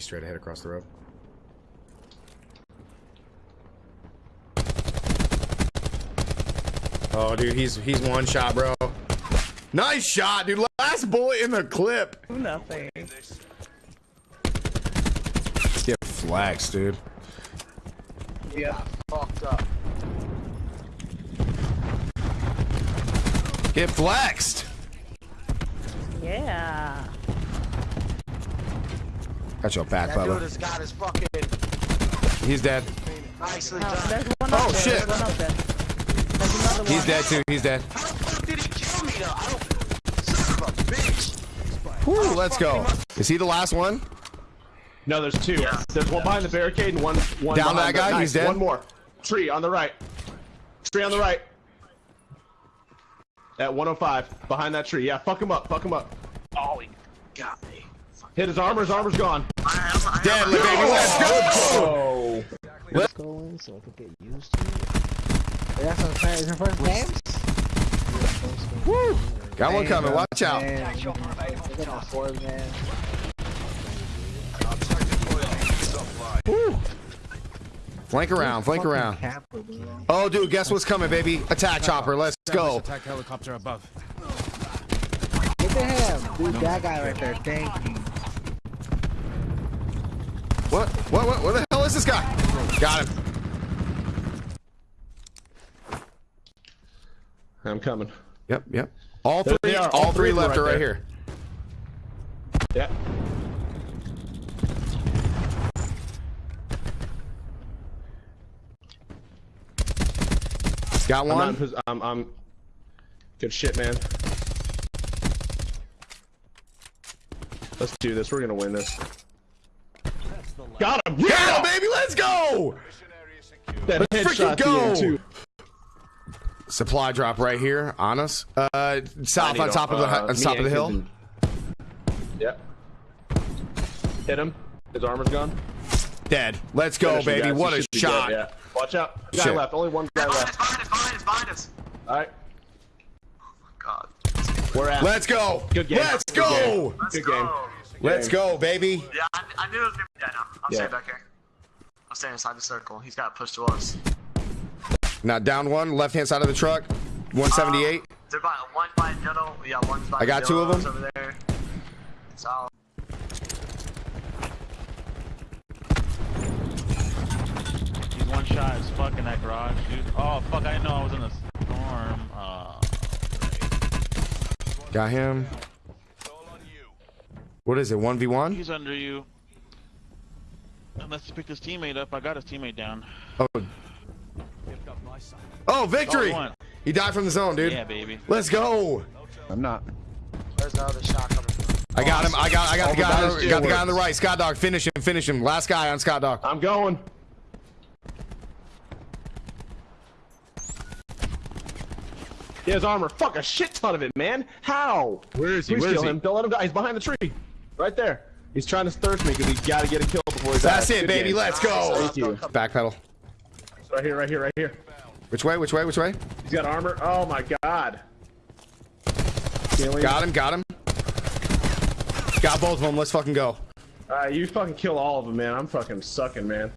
straight ahead across the road. Oh, dude, he's he's one shot, bro. Nice shot, dude. Last bullet in the clip. Nothing. Get flags, dude. Yeah, fucked up. Get flexed. Yeah. Got your back, That brother. has got his fucking He's dead. nicely Oh, done. there's one Oh, up there. shit. One up there. There's He's dead too. He's dead. How the fuck did he kill me though? I don't. Son of a bitch. Whew, let's go. Is he the last one? No, there's two. There's one behind the barricade and one one Down that guy? The, He's dead? One more. Tree on the right. Tree on the right. At 105, behind that tree. Yeah, fuck him up. Fuck him up. Oh, he got me. Hit his armor. His armor's gone. Dead, baby. Let's go. Oh. Let- go in so I could get used to it. That's what I'm saying. It's your first games? Woo. Got one coming. Watch out. Man, look at my fours, man. Woo. Flank around. Flank around. Capper. Oh, dude, guess what's coming, baby? Attack chopper. Let's go. Attack helicopter above. Get the him. Dude, that guy right there. Thank you. What? What? What? What the hell is this guy? Got him. I'm coming. Yep. Yep. All There three. are. All, All three three left are right right there. here. Yeah. Got I'm, one. I'm, I'm. Good shit, man. Let's do this. We're gonna win this. Got him. Yeah, Yeah, baby. Let's go. That Let's freaking headshot at the end, go. Supply drop right here on us. Uh, south on top of the uh, on top of the hill. Kid- Yep. Hit him. His armor's gone. Dead. Let's go, Finish baby. What He a shot. dead, yeah. Watch out. Guy Shit. left. Only one guy Behind us, left. behind us, behind us, behind us. All right. God. We're at. Let's go. Good game. Let's Good go. game. Let's Good go. game. Let's go, baby. Yeah, I, I knew it was gonna be dead now. I'm Yeah. staying back here. I'm staying inside the circle. He's got to push to us. Now down one, left hand side of the truck. 178. Uh, they're by one by yellow. Yeah, one's by I got two of them. over there. It's out. He's one shot as fuck in that garage, dude. Oh fuck, I didn't know I was in a storm. Uh, Got him. What is it? 1v1? he's under you. Unless he picked his teammate up, I got his teammate down. Oh. Oh, victory! He died from the zone, dude. Yeah, baby. Let's go. I'm not. There's another shot coming. I got him. I got. I got All the the guy. guys On, do got the guy on the right. Scott Dog. Finish him. Finish him. Last guy on Scott Dog. I'm going. He has armor. Fuck a shit ton of it, man. How? Where is he? Please Where is kill he? him. Don't let him die. He's behind the tree. Right there. He's trying to thirst me because he's got to get a kill before he That's it, Good baby. game. Let's go. Thank you. Backpedal. Right here, right here, right here. Which way? Which way? Which way? He's got armor. Oh my god. Kill. Got him. Got him. Got both of them. Let's fucking go. Alright, you fucking kill all of them, man. I'm fucking sucking, man.